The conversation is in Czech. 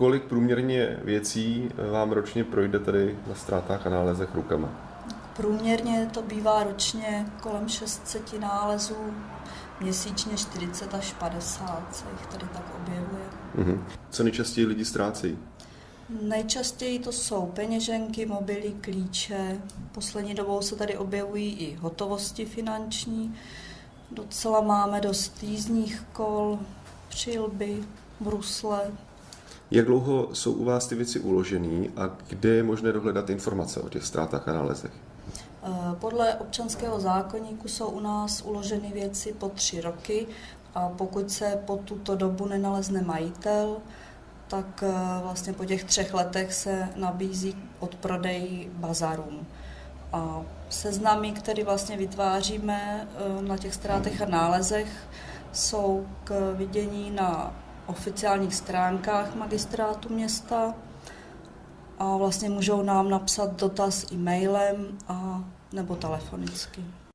kolik průměrně věcí vám ročně projde tady na ztrátách a nálezech rukama? Průměrně to bývá ročně kolem 600 nálezů, měsíčně 40 až 50 se jich tady tak objevuje. Mhm. Co nejčastěji lidi ztrácejí? Nejčastěji to jsou peněženky, mobily, klíče. Poslední dobou se tady objevují i hotovosti finanční. Docela máme dost jízdních kol, přilby, brusle. Jak dlouho jsou u vás ty věci uložený a kde je možné dohledat informace o těch ztrátách a nálezech? Eh, Podle občanského zákonníku jsou u nás uloženy věci po tři roky a pokud se po tuto dobu nenalezne majitel, tak eh, vlastně po těch třech letech se nabízí odprodej bazarům. A seznamy, které vlastně vytváříme eh, na těch ztrátech a nálezech, jsou k vidění na oficiálních stránkách magistrátu města a vlastně můžou nám napsat dotaz e-mailem a nebo telefonicky.